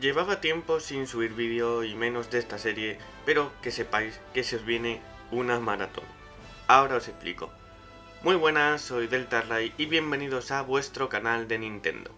Llevaba tiempo sin subir vídeo y menos de esta serie, pero que sepáis que se os viene una maratón. Ahora os explico. Muy buenas, soy Deltarray y bienvenidos a vuestro canal de Nintendo.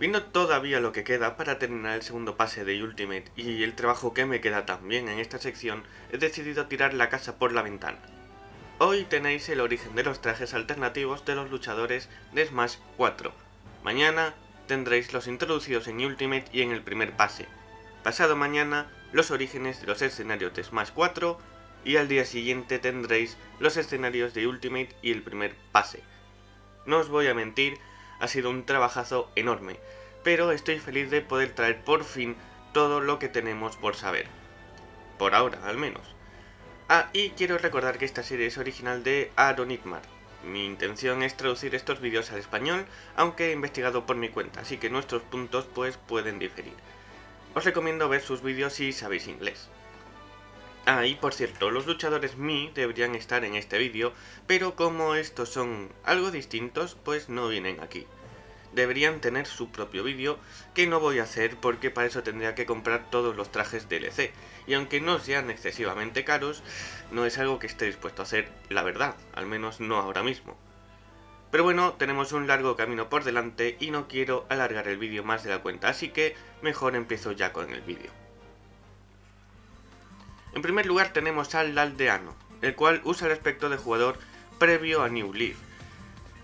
Viendo todavía lo que queda para terminar el segundo pase de Ultimate y el trabajo que me queda también en esta sección, he decidido tirar la casa por la ventana. Hoy tenéis el origen de los trajes alternativos de los luchadores de Smash 4. Mañana tendréis los introducidos en Ultimate y en el primer pase. Pasado mañana, los orígenes de los escenarios de Smash 4 y al día siguiente tendréis los escenarios de Ultimate y el primer pase. No os voy a mentir, ha sido un trabajazo enorme, pero estoy feliz de poder traer por fin todo lo que tenemos por saber. Por ahora, al menos. Ah, y quiero recordar que esta serie es original de Aaron mi intención es traducir estos vídeos al español, aunque he investigado por mi cuenta, así que nuestros puntos pues pueden diferir. Os recomiendo ver sus vídeos si sabéis inglés. Ah, y por cierto, los luchadores Mi deberían estar en este vídeo, pero como estos son algo distintos, pues no vienen aquí deberían tener su propio vídeo, que no voy a hacer porque para eso tendría que comprar todos los trajes DLC, y aunque no sean excesivamente caros, no es algo que esté dispuesto a hacer, la verdad, al menos no ahora mismo. Pero bueno, tenemos un largo camino por delante y no quiero alargar el vídeo más de la cuenta, así que mejor empiezo ya con el vídeo. En primer lugar tenemos al aldeano, el cual usa el aspecto de jugador previo a New Leaf,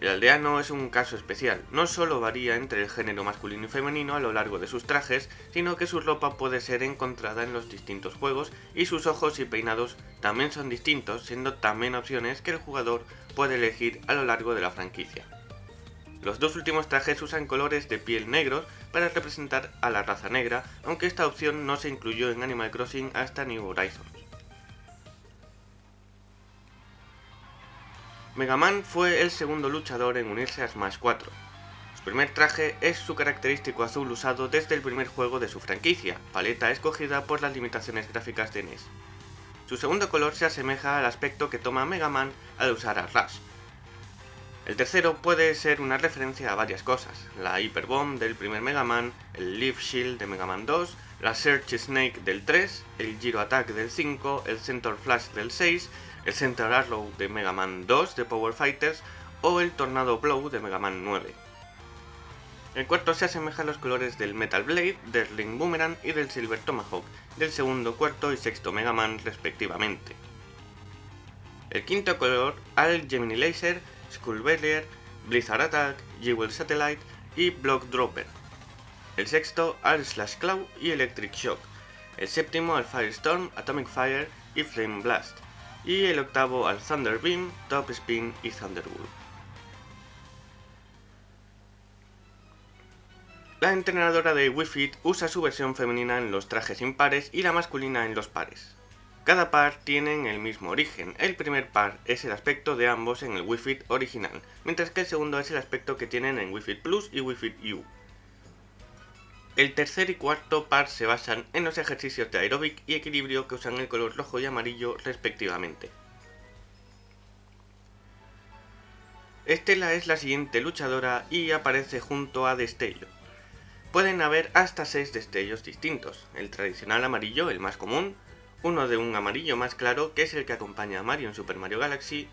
el aldeano es un caso especial, no solo varía entre el género masculino y femenino a lo largo de sus trajes, sino que su ropa puede ser encontrada en los distintos juegos y sus ojos y peinados también son distintos, siendo también opciones que el jugador puede elegir a lo largo de la franquicia. Los dos últimos trajes usan colores de piel negros para representar a la raza negra, aunque esta opción no se incluyó en Animal Crossing hasta New Horizons. Mega Man fue el segundo luchador en unirse a Smash 4. Su primer traje es su característico azul usado desde el primer juego de su franquicia, paleta escogida por las limitaciones gráficas de NES. Su segundo color se asemeja al aspecto que toma Mega Man al usar a Rush. El tercero puede ser una referencia a varias cosas, la Hyper Bomb del primer Mega Man, el Leaf Shield de Mega Man 2, la Search Snake del 3, el Giro Attack del 5, el Center Flash del 6 el Center Arrow de Mega Man 2 de Power Fighters o el Tornado Blow de Mega Man 9. El cuarto se asemeja a los colores del Metal Blade, del Ring Boomerang y del Silver Tomahawk, del segundo, cuarto y sexto Mega Man respectivamente. El quinto color al Gemini Laser, Skull Barrier, Blizzard Attack, Jewel Satellite y Block Dropper. El sexto al Slash Claw y Electric Shock. El séptimo al Firestorm, Atomic Fire y Flame Blast y el octavo al Thunder Beam, Top Spin y Thunderbolt. La entrenadora de Wii usa su versión femenina en los trajes impares y la masculina en los pares. Cada par tienen el mismo origen, el primer par es el aspecto de ambos en el Wii Fit original, mientras que el segundo es el aspecto que tienen en Wii Fit Plus y Wii Fit U. El tercer y cuarto par se basan en los ejercicios de aeróbic y equilibrio que usan el color rojo y amarillo respectivamente. Estela es la siguiente luchadora y aparece junto a Destello. Pueden haber hasta 6 destellos distintos, el tradicional amarillo, el más común, uno de un amarillo más claro que es el que acompaña a Mario en Super Mario Galaxy,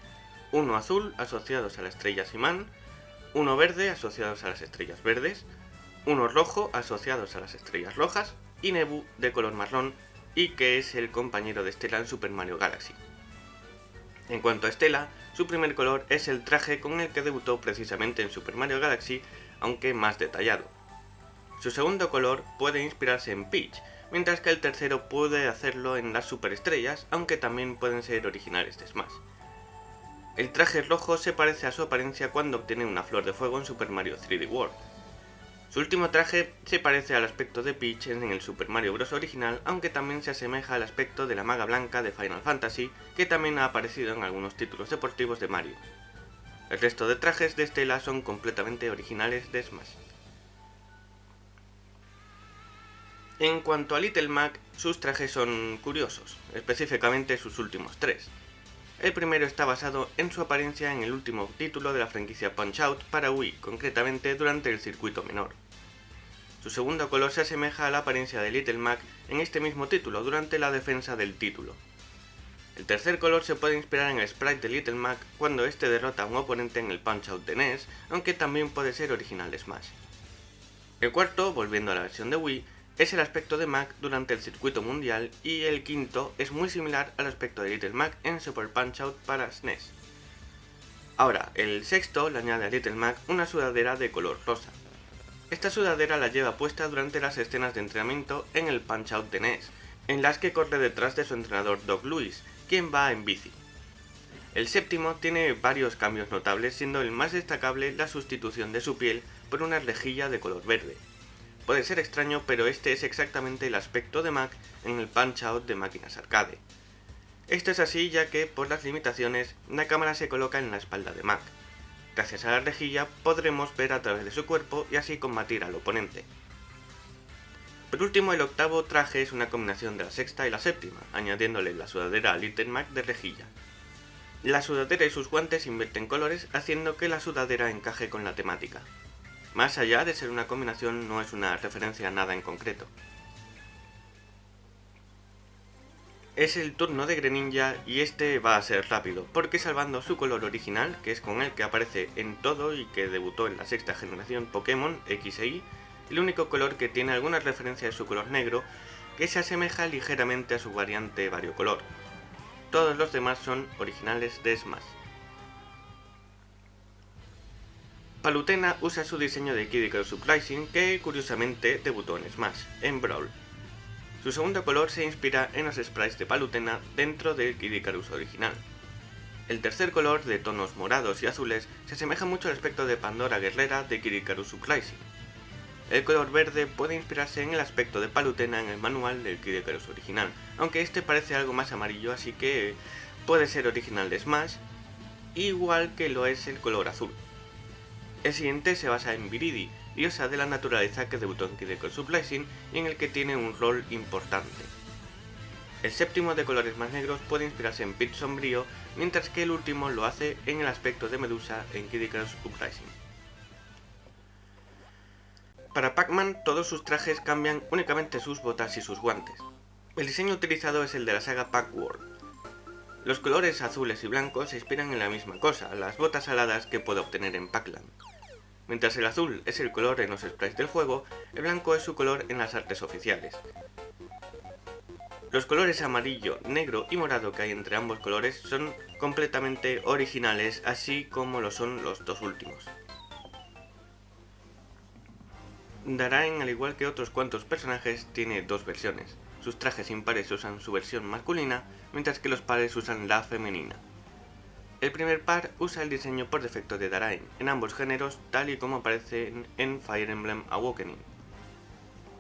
uno azul asociados a la estrella Simán, uno verde asociados a las estrellas verdes, uno rojo asociados a las estrellas rojas y Nebu de color marrón y que es el compañero de Estela en Super Mario Galaxy. En cuanto a Estela, su primer color es el traje con el que debutó precisamente en Super Mario Galaxy, aunque más detallado. Su segundo color puede inspirarse en Peach, mientras que el tercero puede hacerlo en las superestrellas, aunque también pueden ser originales de Smash. El traje rojo se parece a su apariencia cuando obtiene una flor de fuego en Super Mario 3D World, su último traje se parece al aspecto de Peach en el Super Mario Bros. original, aunque también se asemeja al aspecto de la maga blanca de Final Fantasy, que también ha aparecido en algunos títulos deportivos de Mario. El resto de trajes de Estela son completamente originales de Smash. En cuanto a Little Mac, sus trajes son curiosos, específicamente sus últimos tres. El primero está basado en su apariencia en el último título de la franquicia Punch-Out para Wii, concretamente durante el circuito menor. Su segundo color se asemeja a la apariencia de Little Mac en este mismo título, durante la defensa del título. El tercer color se puede inspirar en el sprite de Little Mac cuando este derrota a un oponente en el Punch-Out de NES, aunque también puede ser original Smash. El cuarto, volviendo a la versión de Wii, es el aspecto de Mac durante el circuito mundial y el quinto es muy similar al aspecto de Little Mac en Super Punch-Out para SNES. Ahora, el sexto le añade a Little Mac una sudadera de color rosa. Esta sudadera la lleva puesta durante las escenas de entrenamiento en el Punch-Out de NES, en las que corre detrás de su entrenador Doc Lewis, quien va en bici. El séptimo tiene varios cambios notables, siendo el más destacable la sustitución de su piel por una rejilla de color verde. Puede ser extraño, pero este es exactamente el aspecto de Mac en el Punch-Out de máquinas arcade. Esto es así ya que, por las limitaciones, la cámara se coloca en la espalda de Mac. Gracias a la rejilla podremos ver a través de su cuerpo y así combatir al oponente. Por último, el octavo traje es una combinación de la sexta y la séptima, añadiéndole la sudadera a Little Mac de rejilla. La sudadera y sus guantes invierten colores, haciendo que la sudadera encaje con la temática. Más allá de ser una combinación, no es una referencia a nada en concreto. Es el turno de Greninja y este va a ser rápido, porque salvando su color original, que es con el que aparece en todo y que debutó en la sexta generación Pokémon X e Y, el único color que tiene alguna referencia es su color negro, que se asemeja ligeramente a su variante variocolor. Todos los demás son originales de Smash. Palutena usa su diseño de Kid Icarus que curiosamente debutó en Smash, en Brawl. Su segundo color se inspira en los sprites de Palutena dentro del Kid Icarus original. El tercer color, de tonos morados y azules, se asemeja mucho al aspecto de Pandora Guerrera de Kid Icarus. El color verde puede inspirarse en el aspecto de Palutena en el manual del Kid Icarus original, aunque este parece algo más amarillo así que puede ser original de Smash, igual que lo es el color azul. El siguiente se basa en Viridi, diosa de la naturaleza que debutó en Kid Icarus Uprising y en el que tiene un rol importante. El séptimo de colores más negros puede inspirarse en Pit sombrío, mientras que el último lo hace en el aspecto de Medusa en Kid Uprising. Para Pac-Man todos sus trajes cambian únicamente sus botas y sus guantes. El diseño utilizado es el de la saga Pac-World. Los colores azules y blancos se inspiran en la misma cosa, las botas aladas que puede obtener en Pac-Land. Mientras el azul es el color en los sprites del juego, el blanco es su color en las artes oficiales. Los colores amarillo, negro y morado que hay entre ambos colores son completamente originales, así como lo son los dos últimos. Daraen, al igual que otros cuantos personajes, tiene dos versiones. Sus trajes impares usan su versión masculina, mientras que los pares usan la femenina. El primer par usa el diseño por defecto de Daraen, en ambos géneros, tal y como aparece en Fire Emblem Awakening.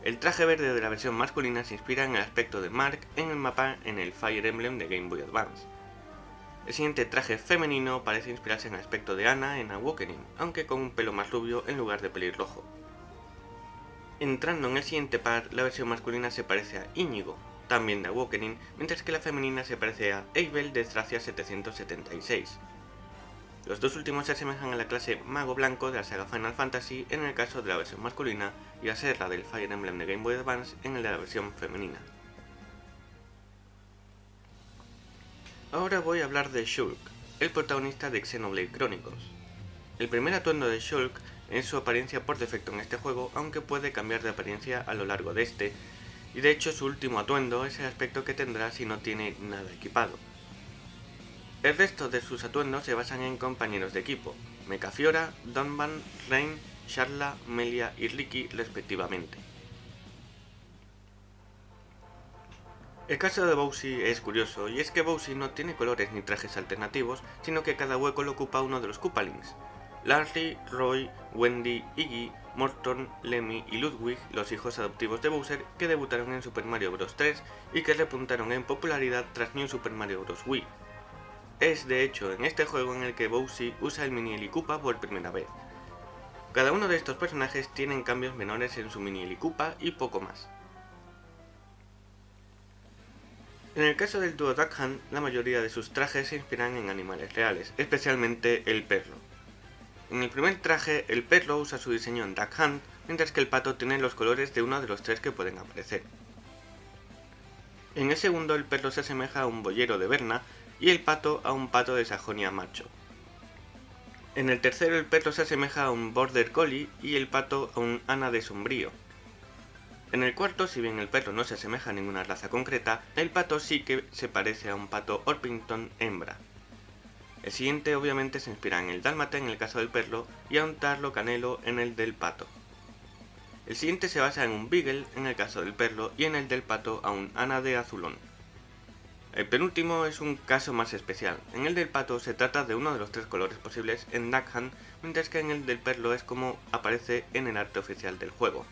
El traje verde de la versión masculina se inspira en el aspecto de Mark en el mapa en el Fire Emblem de Game Boy Advance. El siguiente traje femenino parece inspirarse en el aspecto de Anna en Awakening, aunque con un pelo más rubio en lugar de pelirrojo. Entrando en el siguiente par, la versión masculina se parece a Íñigo, también de Awakening, mientras que la femenina se parece a Abel de Thracia 776. Los dos últimos se asemejan a la clase Mago Blanco de la saga Final Fantasy en el caso de la versión masculina y a Serra del Fire Emblem de Game Boy Advance en el de la versión femenina. Ahora voy a hablar de Shulk, el protagonista de Xenoblade Chronicles. El primer atuendo de Shulk es su apariencia por defecto en este juego, aunque puede cambiar de apariencia a lo largo de este, y de hecho su último atuendo es el aspecto que tendrá si no tiene nada equipado. El resto de sus atuendos se basan en compañeros de equipo, Mecafiora, Donban, Rain, Charla, Melia y Ricky respectivamente. El caso de Bowsy es curioso, y es que Bowsy no tiene colores ni trajes alternativos, sino que cada hueco lo ocupa uno de los Koopalings, Larry, Roy, Wendy, Iggy, Morton, Lemmy y Ludwig, los hijos adoptivos de Bowser, que debutaron en Super Mario Bros. 3 y que repuntaron en popularidad tras New Super Mario Bros. Wii. Es de hecho en este juego en el que Bowser usa el mini Helicupa por primera vez. Cada uno de estos personajes tienen cambios menores en su mini Helicupa y poco más. En el caso del dúo Duck Hunt, la mayoría de sus trajes se inspiran en animales reales, especialmente el perro. En el primer traje, el perro usa su diseño en Duck Hunt, mientras que el pato tiene los colores de uno de los tres que pueden aparecer. En el segundo el perro se asemeja a un boyero de Berna y el pato a un pato de Sajonia macho. En el tercero el perro se asemeja a un Border Collie y el pato a un Ana de Sombrío. En el cuarto, si bien el perro no se asemeja a ninguna raza concreta, el pato sí que se parece a un pato Orpington hembra. El siguiente obviamente se inspira en el dálmata en el caso del perro y a un tarlo canelo en el del pato. El siguiente se basa en un beagle en el caso del perro y en el del pato a un ana de azulón. El penúltimo es un caso más especial. En el del pato se trata de uno de los tres colores posibles en Duckhand, mientras que en el del perro es como aparece en el arte oficial del juego.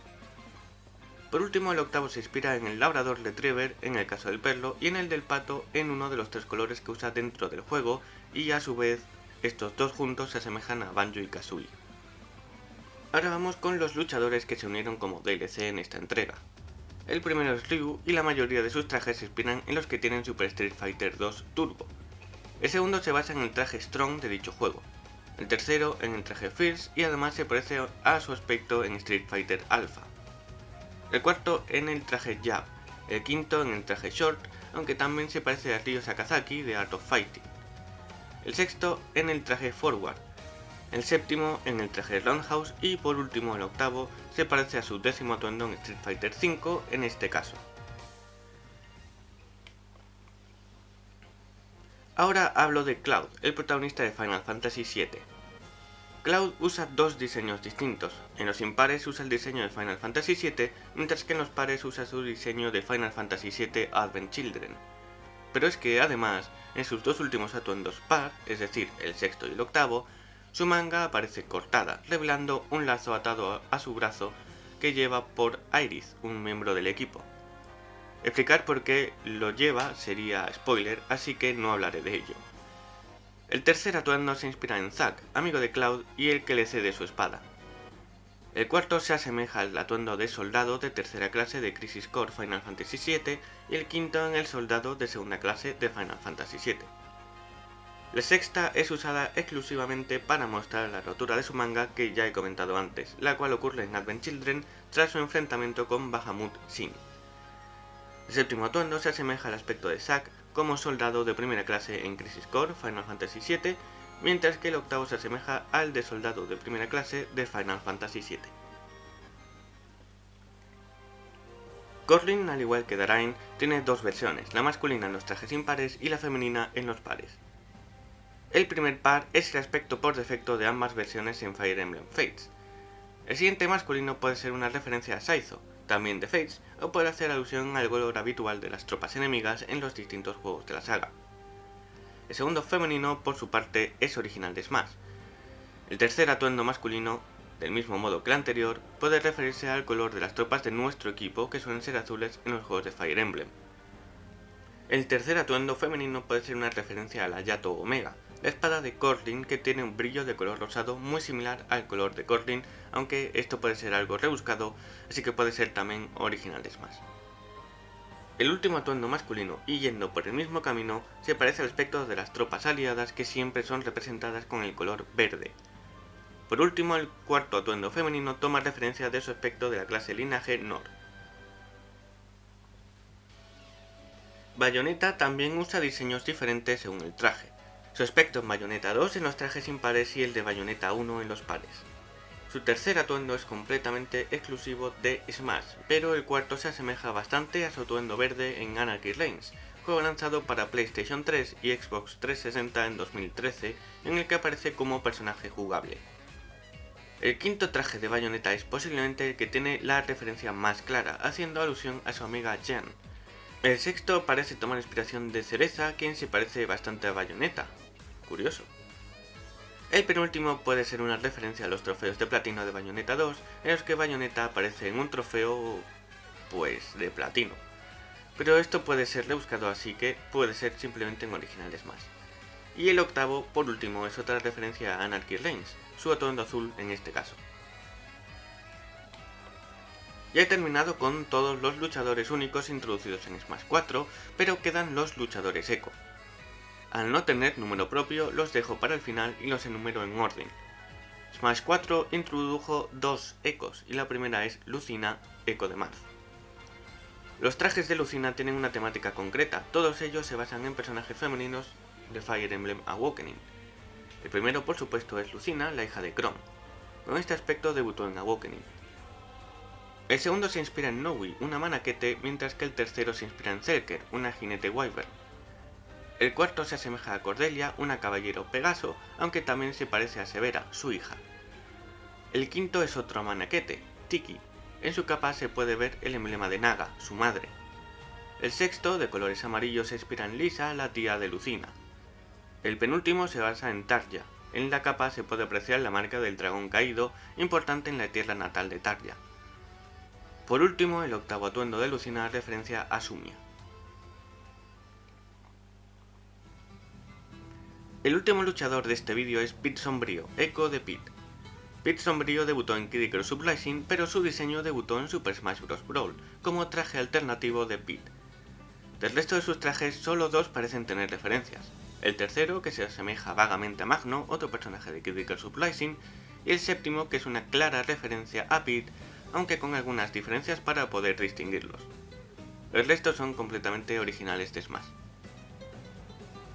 Por último, el octavo se inspira en el labrador retriever en el caso del perro y en el del pato en uno de los tres colores que usa dentro del juego y a su vez estos dos juntos se asemejan a Banjo y Kazooie. Ahora vamos con los luchadores que se unieron como DLC en esta entrega. El primero es Ryu y la mayoría de sus trajes se inspiran en los que tienen Super Street Fighter 2 Turbo. El segundo se basa en el traje Strong de dicho juego. El tercero en el traje Fierce y además se parece a su aspecto en Street Fighter Alpha. El cuarto en el traje Jab. El quinto en el traje Short, aunque también se parece a Ryo Sakazaki de Art of Fighting. El sexto en el traje Forward el séptimo en el traje Roundhouse y por último el octavo se parece a su décimo atuendo en Street Fighter V en este caso. Ahora hablo de Cloud, el protagonista de Final Fantasy VII. Cloud usa dos diseños distintos. En los impares usa el diseño de Final Fantasy VII, mientras que en los pares usa su diseño de Final Fantasy VII Advent Children. Pero es que además, en sus dos últimos atuendos par, es decir, el sexto y el octavo, su manga aparece cortada, revelando un lazo atado a su brazo que lleva por Iris, un miembro del equipo. Explicar por qué lo lleva sería spoiler, así que no hablaré de ello. El tercer atuendo se inspira en Zack, amigo de Cloud y el que le cede su espada. El cuarto se asemeja al atuendo de soldado de tercera clase de Crisis Core Final Fantasy VII y el quinto en el soldado de segunda clase de Final Fantasy VII. La sexta es usada exclusivamente para mostrar la rotura de su manga que ya he comentado antes, la cual ocurre en Advent Children tras su enfrentamiento con Bahamut Sin. El séptimo atuendo se asemeja al aspecto de Zack como soldado de primera clase en Crisis Core Final Fantasy VII, mientras que el octavo se asemeja al de soldado de primera clase de Final Fantasy VII. Corlin, al igual que Darain, tiene dos versiones, la masculina en los trajes impares y la femenina en los pares. El primer par es el aspecto por defecto de ambas versiones en Fire Emblem Fates. El siguiente masculino puede ser una referencia a Saizo, también de Fates, o puede hacer alusión al color habitual de las tropas enemigas en los distintos juegos de la saga. El segundo femenino, por su parte, es original de Smash. El tercer atuendo masculino, del mismo modo que el anterior, puede referirse al color de las tropas de nuestro equipo que suelen ser azules en los juegos de Fire Emblem. El tercer atuendo femenino puede ser una referencia a la Yato Omega, la espada de Corlin que tiene un brillo de color rosado muy similar al color de Corlin, aunque esto puede ser algo rebuscado, así que puede ser también originales más. El último atuendo masculino, y yendo por el mismo camino, se parece al aspecto de las tropas aliadas que siempre son representadas con el color verde. Por último, el cuarto atuendo femenino toma referencia de su aspecto de la clase linaje Nord. Bayonetta también usa diseños diferentes según el traje. Su aspecto en Bayonetta 2 en los trajes impares y el de Bayonetta 1 en los pares. Su tercer atuendo es completamente exclusivo de Smash, pero el cuarto se asemeja bastante a su atuendo verde en Anarchy Reigns, juego lanzado para PlayStation 3 y Xbox 360 en 2013, en el que aparece como personaje jugable. El quinto traje de Bayonetta es posiblemente el que tiene la referencia más clara, haciendo alusión a su amiga Jen. El sexto parece tomar inspiración de Cereza, quien se parece bastante a Bayonetta, curioso. El penúltimo puede ser una referencia a los trofeos de platino de Bayonetta 2, en los que Bayonetta aparece en un trofeo, pues, de platino. Pero esto puede ser rebuscado así que puede ser simplemente en originales más. Y el octavo, por último, es otra referencia a Anarchy Reigns, su atuendo azul en este caso. Ya he terminado con todos los luchadores únicos introducidos en Smash 4, pero quedan los luchadores eco. Al no tener número propio, los dejo para el final y los enumero en orden. Smash 4 introdujo dos ecos y la primera es Lucina, eco de marzo. Los trajes de Lucina tienen una temática concreta, todos ellos se basan en personajes femeninos de Fire Emblem Awakening. El primero por supuesto es Lucina, la hija de Chrome. Con este aspecto debutó en Awakening. El segundo se inspira en Nowi, una manaquete, mientras que el tercero se inspira en Zerker, una jinete wyvern. El cuarto se asemeja a Cordelia, una caballero Pegaso, aunque también se parece a Severa, su hija. El quinto es otro manaquete, Tiki, en su capa se puede ver el emblema de Naga, su madre. El sexto, de colores amarillos, se inspira en Lisa, la tía de Lucina. El penúltimo se basa en Tarja. En la capa se puede apreciar la marca del dragón caído, importante en la tierra natal de Tarja. Por último, el octavo atuendo de Lucina referencia a Sumia. El último luchador de este vídeo es Pit Sombrío, Echo de Pit. Pit Sombrío debutó en Kid Icarus Uprising, pero su diseño debutó en Super Smash Bros. Brawl, como traje alternativo de Pit. Del resto de sus trajes, solo dos parecen tener referencias. El tercero, que se asemeja vagamente a Magno, otro personaje de Kid Icarus Uprising, y el séptimo, que es una clara referencia a Pit, aunque con algunas diferencias para poder distinguirlos. El resto son completamente originales de Smash.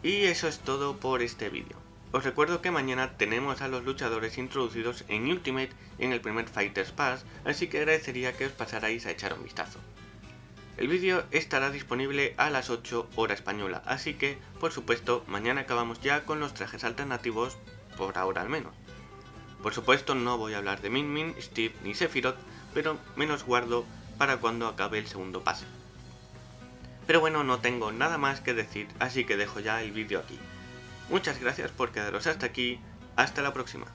Y eso es todo por este vídeo. Os recuerdo que mañana tenemos a los luchadores introducidos en Ultimate en el primer Fighters Pass, así que agradecería que os pasarais a echar un vistazo. El vídeo estará disponible a las 8 hora española, así que, por supuesto, mañana acabamos ya con los trajes alternativos, por ahora al menos. Por supuesto no voy a hablar de Min Min, Steve ni Sephiroth, pero menos guardo para cuando acabe el segundo pase. Pero bueno, no tengo nada más que decir, así que dejo ya el vídeo aquí. Muchas gracias por quedaros hasta aquí, hasta la próxima.